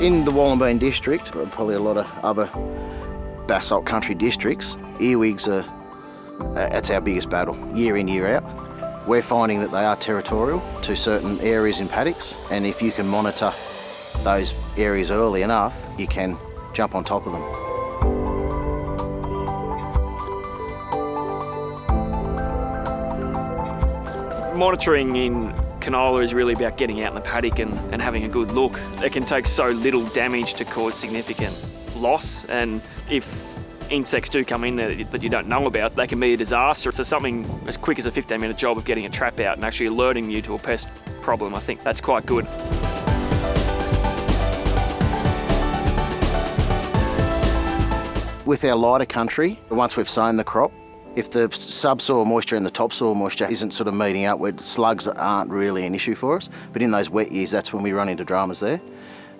In the Wallendbeen district, but probably a lot of other basalt country districts, earwigs are, uh, that's our biggest battle, year in, year out. We're finding that they are territorial to certain areas in paddocks and if you can monitor those areas early enough, you can jump on top of them. Monitoring in canola is really about getting out in the paddock and, and having a good look. It can take so little damage to cause significant loss and if insects do come in there that you don't know about, they can be a disaster. So something as quick as a 15 minute job of getting a trap out and actually alerting you to a pest problem, I think that's quite good. With our lighter country, once we've sown the crop, if the subsoil moisture and the topsoil moisture isn't sort of meeting up, where slugs aren't really an issue for us. But in those wet years, that's when we run into dramas there.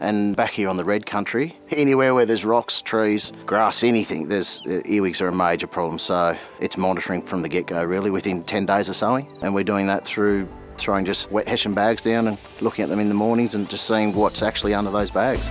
And back here on the red country, anywhere where there's rocks, trees, grass, anything, there's uh, earwigs are a major problem. So it's monitoring from the get-go really within 10 days of sowing. And we're doing that through throwing just wet hessian bags down and looking at them in the mornings and just seeing what's actually under those bags.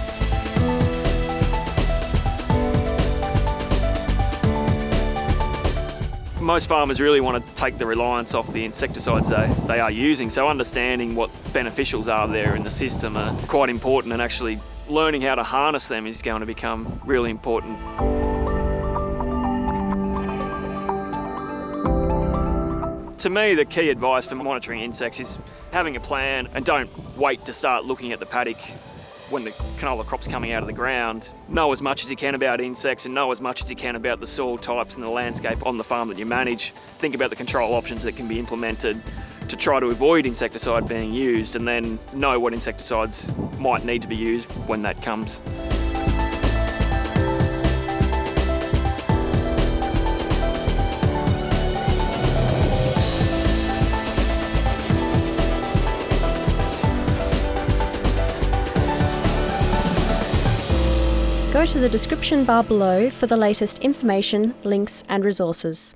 Most farmers really want to take the reliance off the insecticides they, they are using, so understanding what beneficials are there in the system are quite important and actually learning how to harness them is going to become really important. To me, the key advice for monitoring insects is having a plan and don't wait to start looking at the paddock when the canola crop's coming out of the ground, know as much as you can about insects and know as much as you can about the soil types and the landscape on the farm that you manage. Think about the control options that can be implemented to try to avoid insecticide being used and then know what insecticides might need to be used when that comes. Go to the description bar below for the latest information, links and resources.